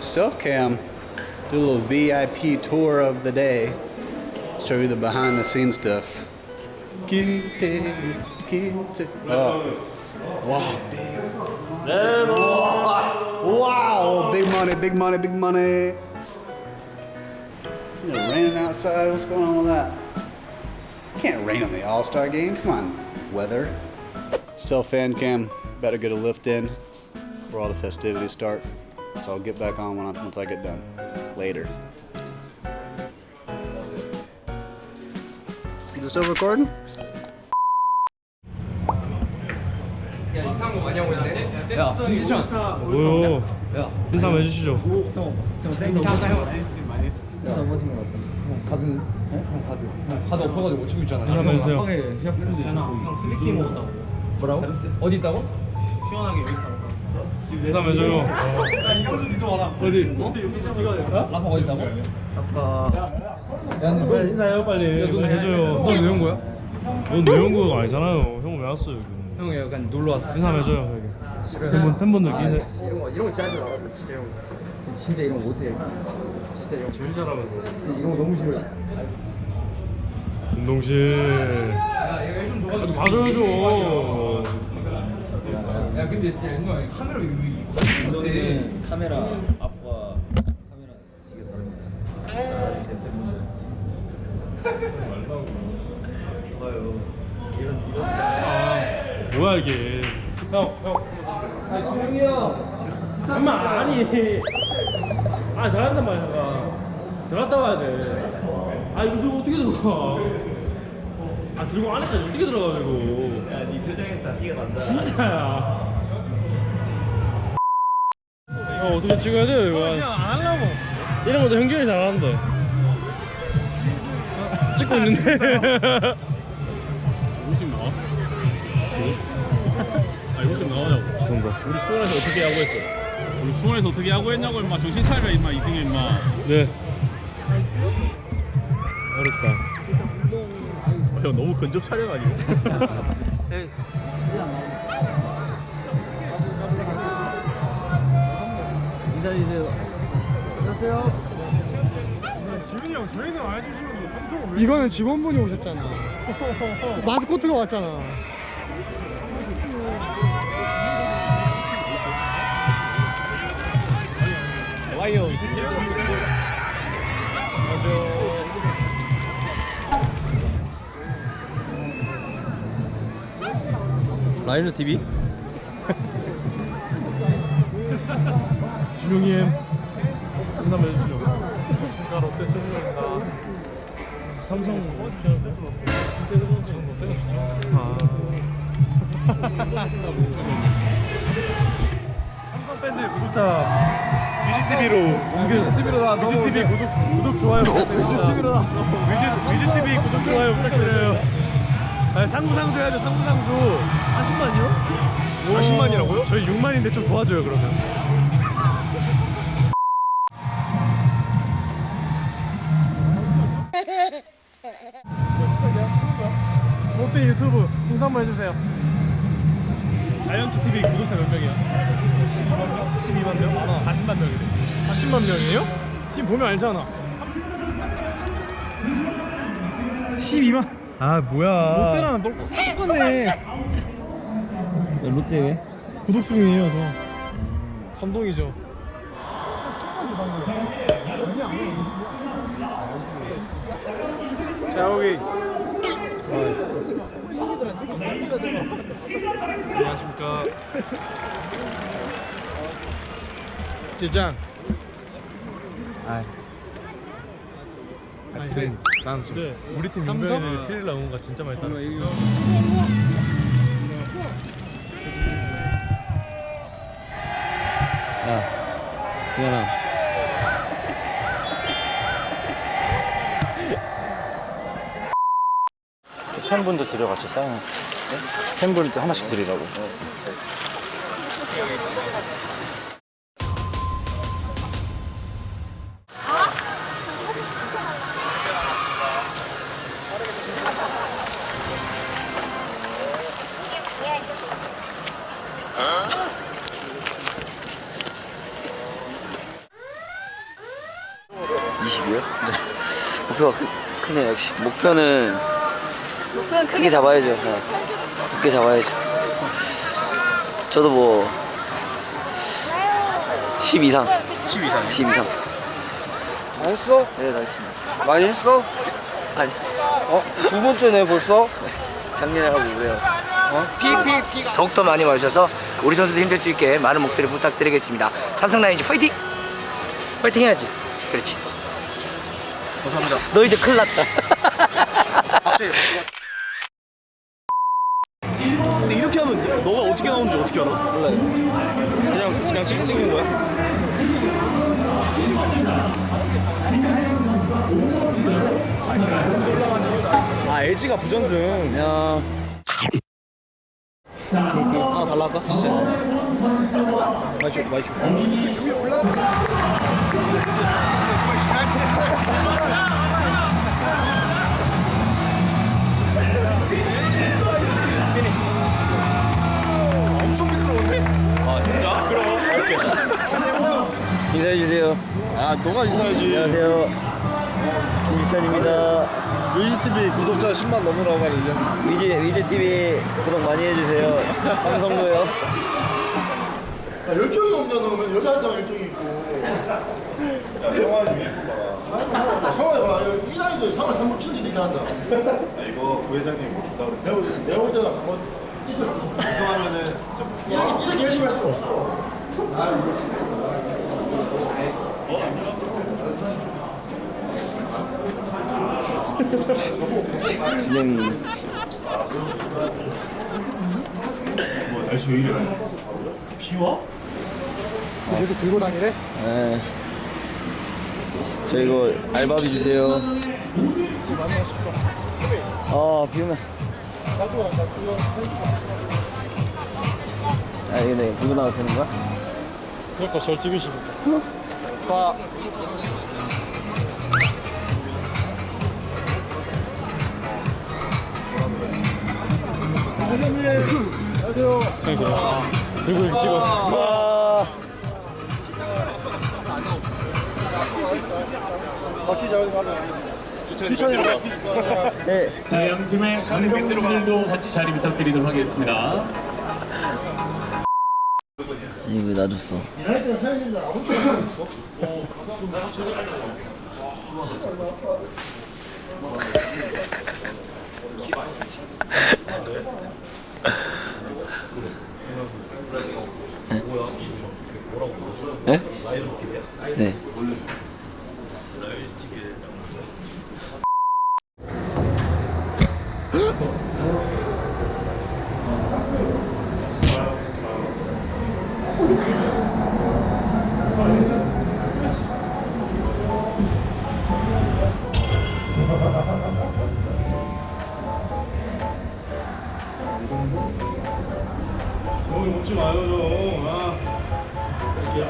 Self cam. Do a little VIP tour of the day. Show you the behind the scenes stuff. Kinte, kinte. Oh. Wow, big. Wow, big money, big money, big money. You know, raining outside. What's going on with that? Can't rain on the All Star game. Come on, weather. Self fan cam. Better get a lift in before all the festivities start. So I'll get back on when I, once I get done. Later. Is this still recording? 뭐요? 인사 한번 해주시죠. 가서 엎어가지고 못 치고 있잖아. 인사 한번 해주세요. 뭐라고? 어디 있다고? 인사 한번 해줘요. 어디? 라파 어디 있다고? 빨리 인사해요 빨리. 빨리 해줘요. 너 외운 거야? 넌 외운거 아니잖아요. 형 왜 왔어 여기? 형이 약간 놀러 왔어. 인사 한번 해줘요 여기. 팬분 팬분들께 인사. 이런 거 이런 거 진짜 하지 말아. 진짜 이런 거. 진짜 이런 거 못해. 진짜 이런 거 제일 잘하면서. 진짜 이런 거 너무 싫어. 운동실. 야얘좀 줘가지고. 좀 봐줘야죠. 야 근데 진짜 옛날에 카메라 이거 못해. 카메라 앞과 카메라 되게 다릅니다. 아 뭐야 이게? 형 형. 아 주영이 형. 엄마 아니. 아 들어간단 말이야. 들어갔다 와야 돼. 아 이거 들고 어떻게 들어가? 아 들고 안에까 어떻게 들어가 이거? 야네 표정에 다 티가 난다. 진짜야. 어 어떻게 찍어야 돼요 이거? 그냥 안 하려고. 이런 것도 형준이 잘하는데. 찍고 있는데. 웃음 나와? 아 웃음 나오냐고 죄송합니다. 우리 수원에서 어떻게 야구했어? 우리 수원에서 어떻게 야구했냐고 임마 정신 차려라 임마 이승현 임마 네. 어렵다. 형 너무 근접 촬영 아니에요? 이거는 직원분이 오셨잖아. 마스코트가 왔잖아. 와이어 라이너 TV? 준용이 엠. 인사 한번 해주시죠. 안녕하십니까 롯데 최준호입니다. 삼성 아. 삼성 밴드 구독자 뮤직TV로 뮤직TV로 뮤직TV 구독 구독 좋아요 뮤직TV로 뮤직TV 구독 좋아요 부탁드려요. 아, 상부상조 해야죠 상부상조 40만이요? 40만이라고요? 저희 6만인데 좀 도와줘요 그러면. 롯데 유튜브 인사 한번 해주세요. 자이언트 TV 구독자 몇 명이야? 12만 명? 12만 명? 40만 명이래. 40만 명이에요? 지금 보면 알잖아. 12만. 아 뭐야? 롯데랑 똑같네. 롯데 왜? 구독 중이에요, 저. 감동이죠. 자, 여기. 안녕하십니까? 찌짱. 학생 산수. 네, 우리 팀 민병이는 큰일 나온 거 진짜 많이 따라. 야, 승현아. 팬분들 데려같이 사인. 팬분들 또 하나씩 드리라고 20이요? 네. 목표가 크, 크네요, 역시. 목표는 목표는 크게 잡아야죠. 네. 크게 잡아야죠. 저도 뭐 10 이상. 10 이상. 10 이상. 다 했어? 네, 알겠습니다. 많이 했어? 아니, 어? 두 번째네 벌써? 작년에 하고 그래요. 피피피 더욱더 많이 와주셔서 우리 선수들 힘들 수 있게 많은 목소리 부탁드리겠습니다. 삼성 라이온즈 파이팅! 파이팅 해야지. 그렇지. 감사합니다 너 이제 큰일 났다. 근데 이렇게 하면 너가 어떻게 알아? 몰라요. 그냥 그냥 찍, 찍는 거야? 아 LG가 부전승. 야, 하나 달라 할까? 진짜. 많이 줘, 많이 줘. 인사해 주세요. 아 너가 인사해야지. 안녕하세요. 김지찬입니다. 위즈TV 구독자 10만 넘으라고 말이야 위즈 위즈 TV 구독 많이 해주세요. 방송도요. 아, 열정이 없냐 너는 여기 앉아만 열정이 있고. 야 성화이 좀 예쁘다 성화이 봐이 나이도 상을 3분 7일 이렇게 한다. 아 이거 부회장님 뭐 준다고 그랬어? 내가 볼- 때는 한번 있었어. 우승하면은 이렇게, 이렇게 열심히 할 수가 없어. 진 영이. 계속 들고 다니래? 네. 저 이거 알바비 주세요. 아, 비 오면. 아, 이거 내 들고 나가도 되는 거야? 그러니까 절 찍으시고. 봐. 안녕하세요. 들고 이렇게 찍어. 와. 네. 자, 양팀의 감독님들도 같이 자리 부탁드리도록 하겠습니다. 이거 왜 놔줬어? 아,